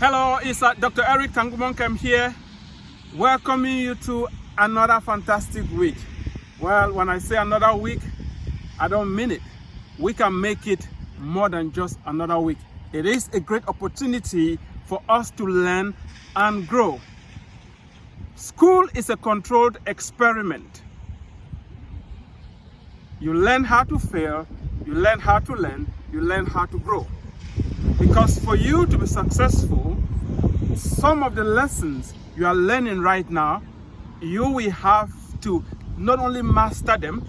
Hello, it's uh, Dr. Eric Tangumonkem here, welcoming you to another fantastic week. Well, when I say another week, I don't mean it. We can make it more than just another week. It is a great opportunity for us to learn and grow. School is a controlled experiment. You learn how to fail, you learn how to learn, you learn how to grow. Because for you to be successful, some of the lessons you are learning right now, you will have to not only master them,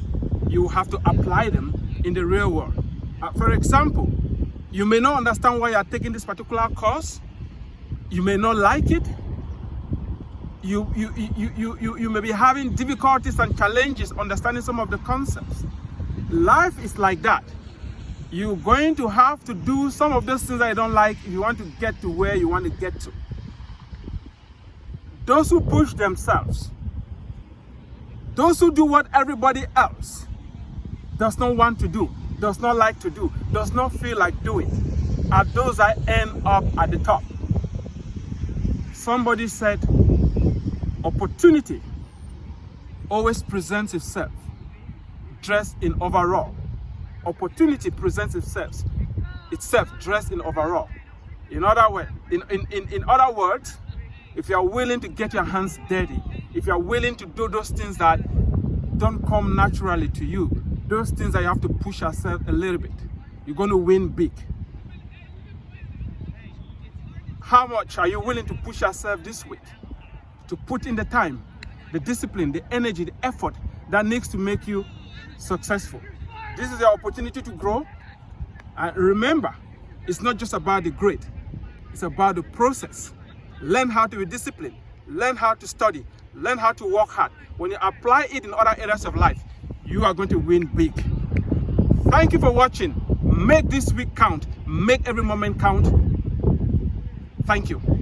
you have to apply them in the real world. Uh, for example, you may not understand why you are taking this particular course. You may not like it. You, you, you, you, you, you may be having difficulties and challenges understanding some of the concepts. Life is like that you're going to have to do some of those things that you don't like if you want to get to where you want to get to. Those who push themselves, those who do what everybody else does not want to do, does not like to do, does not feel like doing, are those that end up at the top. Somebody said, opportunity always presents itself dressed in overall opportunity presents itself, itself dressed in overall. In other, way, in, in, in, in other words, if you are willing to get your hands dirty, if you are willing to do those things that don't come naturally to you, those things that you have to push yourself a little bit, you're going to win big. How much are you willing to push yourself this week? To put in the time, the discipline, the energy, the effort that needs to make you successful. This is your opportunity to grow. And remember, it's not just about the grade. It's about the process. Learn how to be disciplined. Learn how to study. Learn how to work hard. When you apply it in other areas of life, you are going to win big. Thank you for watching. Make this week count. Make every moment count. Thank you.